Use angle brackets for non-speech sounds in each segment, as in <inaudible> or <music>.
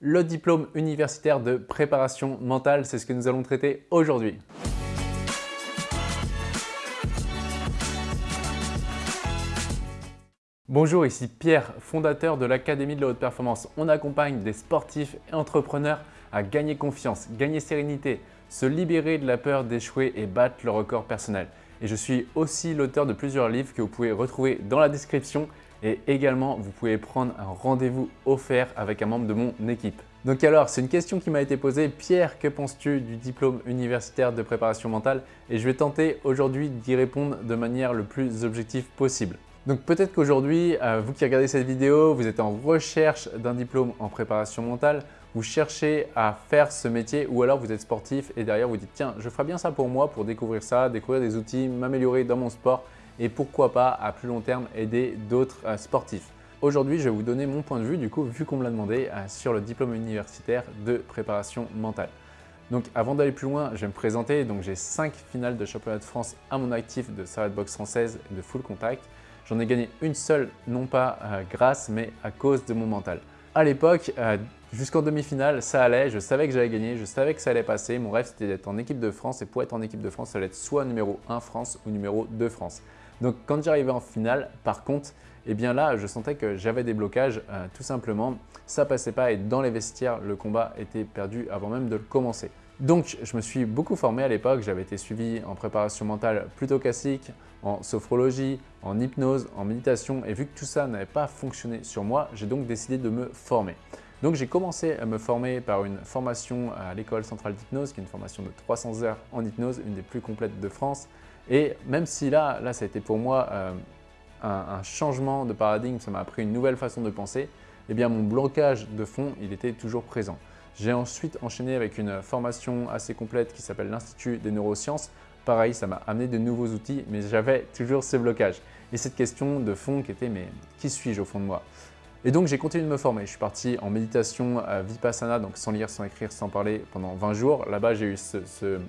le diplôme universitaire de préparation mentale. C'est ce que nous allons traiter aujourd'hui. Bonjour, ici Pierre, fondateur de l'Académie de la Haute Performance. On accompagne des sportifs et entrepreneurs à gagner confiance, gagner sérénité, se libérer de la peur d'échouer et battre le record personnel. Et je suis aussi l'auteur de plusieurs livres que vous pouvez retrouver dans la description et également vous pouvez prendre un rendez-vous offert avec un membre de mon équipe. Donc alors, c'est une question qui m'a été posée. Pierre, que penses-tu du diplôme universitaire de préparation mentale? Et je vais tenter aujourd'hui d'y répondre de manière le plus objective possible. Donc peut-être qu'aujourd'hui, euh, vous qui regardez cette vidéo, vous êtes en recherche d'un diplôme en préparation mentale, vous cherchez à faire ce métier ou alors vous êtes sportif et derrière vous dites tiens, je ferai bien ça pour moi pour découvrir ça, découvrir des outils, m'améliorer dans mon sport et pourquoi pas à plus long terme aider d'autres euh, sportifs. Aujourd'hui, je vais vous donner mon point de vue, du coup, vu qu'on me l'a demandé, euh, sur le diplôme universitaire de préparation mentale. Donc avant d'aller plus loin, je vais me présenter. Donc j'ai 5 finales de championnat de France à mon actif de Sarrette Box française de full contact. J'en ai gagné une seule, non pas euh, grâce, mais à cause de mon mental. À l'époque, jusqu'en demi-finale, ça allait, je savais que j'allais gagner, je savais que ça allait passer. Mon rêve, c'était d'être en équipe de France et pour être en équipe de France, ça allait être soit numéro 1 France ou numéro 2 France. Donc quand j'arrivais en finale, par contre, eh bien là, je sentais que j'avais des blocages, euh, tout simplement. Ça passait pas et dans les vestiaires, le combat était perdu avant même de le commencer. Donc, je me suis beaucoup formé à l'époque. J'avais été suivi en préparation mentale plutôt classique, en sophrologie, en hypnose, en méditation. Et vu que tout ça n'avait pas fonctionné sur moi, j'ai donc décidé de me former. Donc, j'ai commencé à me former par une formation à l'école centrale d'hypnose, qui est une formation de 300 heures en hypnose, une des plus complètes de France. Et même si là, là ça a été pour moi euh, un, changement de paradigme, ça m'a appris une nouvelle façon de penser, eh bien mon blocage de fond, il était toujours présent. J'ai ensuite enchaîné avec une formation assez complète qui s'appelle l'Institut des neurosciences. Pareil, ça m'a amené de nouveaux outils, mais j'avais toujours ces blocages. Et cette question de fond qui était « mais qui suis-je au fond de moi ?» Et donc j'ai continué de me former. Je suis parti en méditation à Vipassana, donc sans lire, sans écrire, sans parler pendant 20 jours. Là-bas, j'ai eu ce, ce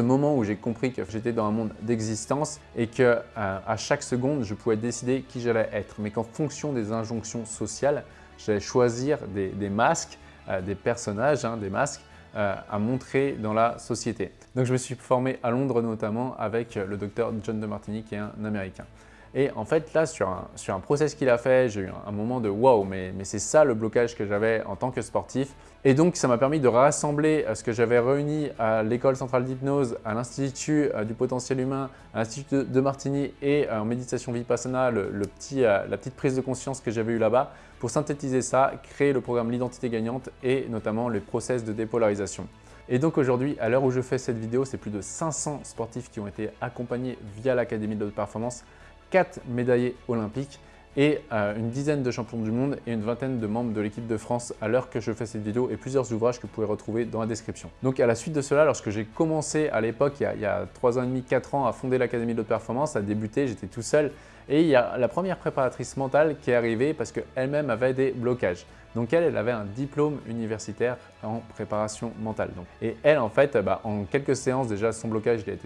moment où j'ai compris que j'étais dans un monde d'existence et que euh, à chaque seconde, je pouvais décider qui j'allais être, mais qu'en fonction des injonctions sociales, j'allais choisir des, masques, euh, des personnages, hein, des masques euh, à montrer dans la société. Donc je me suis formé à Londres notamment avec le docteur John de Martini qui est un Américain. Et en fait, là, sur un, sur un process qu'il a fait, j'ai eu un, moment de « wow, mais, mais c'est ça le blocage que j'avais en tant que sportif ». Et donc, ça m'a permis de rassembler euh, ce que j'avais réuni à l'École centrale d'hypnose, à l'Institut euh, du potentiel humain, à l'Institut de Martigny et euh, en méditation Vipassana, le, petit, la petite prise de conscience que j'avais eue là-bas pour synthétiser ça, créer le programme L'identité gagnante et notamment les process de dépolarisation. Et donc aujourd'hui, à l'heure où je fais cette vidéo, c'est plus de 500 sportifs qui ont été accompagnés via l'Académie de haute performance 4 médaillés olympiques et euh, une dizaine de champions du monde et une vingtaine de membres de l'équipe de France à l'heure que je fais cette vidéo et plusieurs ouvrages que vous pouvez retrouver dans la description. Donc à la suite de cela, lorsque j'ai commencé à l'époque, il, y a 3 ans et demi, 4 ans, à fonder l'Académie de performance, à débuter, j'étais tout seul et il y a la première préparatrice mentale qui est arrivée parce qu'elle-même avait des blocages. Donc elle, elle avait un diplôme universitaire en préparation mentale. Donc, et elle, en fait, bah, en quelques séances, déjà son blocage, il a,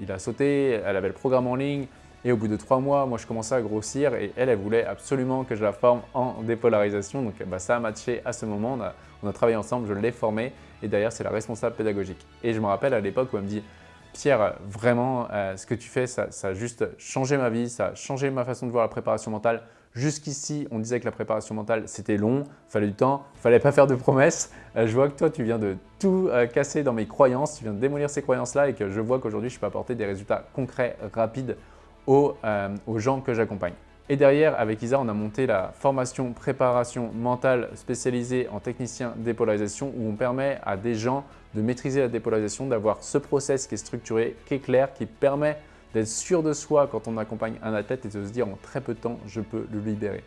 il a sauté, elle avait le programme en ligne, et au bout de trois mois, moi, je commençais à grossir et elle, elle voulait absolument que je la forme en dépolarisation. Donc, bah, ça a matché à ce moment. On a, travaillé ensemble, je l'ai formée et d'ailleurs, c'est la responsable pédagogique. Et je me rappelle à l'époque où elle me dit « Pierre, vraiment, euh, ce que tu fais, ça, a juste changé ma vie, ça a changé ma façon de voir la préparation mentale. Jusqu'ici, on disait que la préparation mentale, c'était long, fallait du temps, fallait pas faire de promesses. Euh, je vois que toi, tu viens de tout euh, casser dans mes croyances, tu viens de démolir ces croyances-là et que je vois qu'aujourd'hui, je peux apporter des résultats concrets, rapides euh, aux, gens que j'accompagne. Et derrière, avec Isa, on a monté la formation préparation mentale spécialisée en technicien dépolarisation où on permet à des gens de maîtriser la dépolarisation, d'avoir ce process qui est structuré, qui est clair, qui permet d'être sûr de soi quand on accompagne un athlète et de se dire en très peu de temps, je peux le libérer.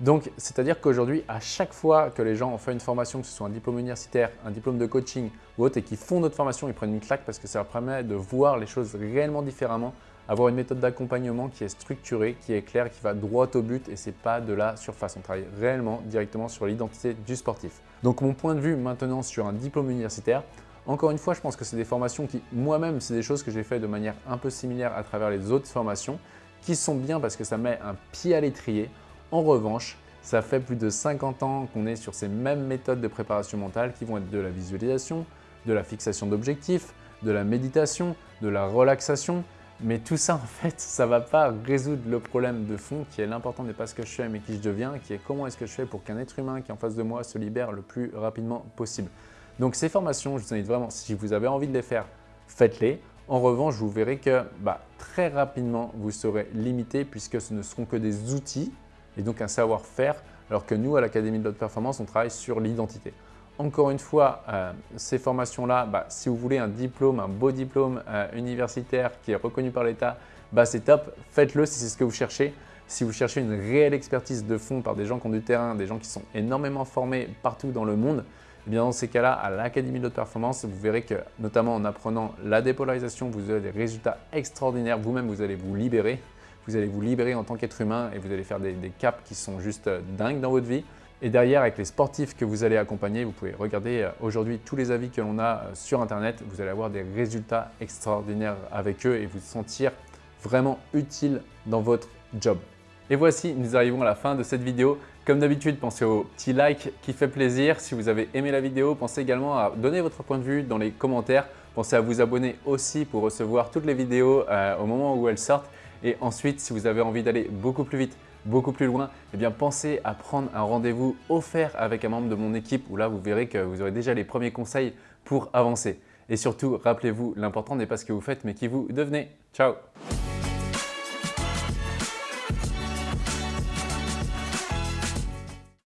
Donc, c'est-à-dire qu'aujourd'hui, à chaque fois que les gens ont fait une formation, que ce soit un diplôme universitaire, un diplôme de coaching ou autre, et qui font notre formation, ils prennent une claque parce que ça leur permet de voir les choses réellement différemment avoir une méthode d'accompagnement qui est structurée, qui est claire, qui va droit au but et ce n'est pas de la surface. On travaille réellement directement sur l'identité du sportif. Donc mon point de vue maintenant sur un diplôme universitaire, encore une fois, je pense que c'est des formations qui, moi-même, c'est des choses que j'ai fait de manière un peu similaire à travers les autres formations qui sont bien parce que ça met un pied à l'étrier. En revanche, Ça fait plus de 50 ans qu'on est sur ces mêmes méthodes de préparation mentale qui vont être de la visualisation, de la fixation d'objectifs, de la méditation, de la relaxation. Mais tout ça, <laughs> en fait, ça ne va pas résoudre le problème de fond qui est l'important n'est pas ce que je fais mais qui je deviens, qui est comment est-ce que je fais pour qu'un être humain qui est en face de moi se libère le plus rapidement possible. Donc ces formations, je vous invite vraiment, si vous avez envie de les faire, faites-les. En revanche, vous verrez que bah, très rapidement, vous serez limité puisque ce ne seront que des outils et donc un savoir-faire, alors que nous, à l'Académie de haute performance, on travaille sur l'identité. Encore une fois, euh, ces formations-là, bah, si vous voulez un diplôme, un beau diplôme euh, universitaire qui est reconnu par l'État, bah, c'est top, faites-le si c'est ce que vous cherchez. Si vous cherchez une réelle expertise de fond par des gens qui ont du terrain, des gens qui sont énormément formés partout dans le monde, eh bien dans ces cas-là, à l'Académie de haute performance, vous verrez que notamment en apprenant la dépolarisation, vous aurez des résultats extraordinaires. Vous-même, vous allez vous libérer. Vous allez vous libérer en tant qu'être humain et vous allez faire des, caps qui sont juste euh, dingues dans votre vie. Et derrière, avec les sportifs que vous allez accompagner, vous pouvez regarder euh, aujourd'hui tous les avis que l'on a euh, sur Internet. Vous allez avoir des résultats extraordinaires avec eux et vous sentir vraiment utile dans votre job. Et voici, nous arrivons à la fin de cette vidéo. Comme d'habitude, pensez au petit like qui fait plaisir. Si vous avez aimé la vidéo, pensez également à donner votre point de vue dans les commentaires. Pensez à vous abonner aussi pour recevoir toutes les vidéos euh, au moment où elles sortent. Et ensuite, si vous avez envie d'aller beaucoup plus vite, beaucoup plus loin, eh bien pensez à prendre un rendez-vous offert avec un membre de mon équipe où là, vous verrez que vous aurez déjà les premiers conseils pour avancer. Et surtout, rappelez-vous, l'important n'est pas ce que vous faites, mais qui vous devenez. Ciao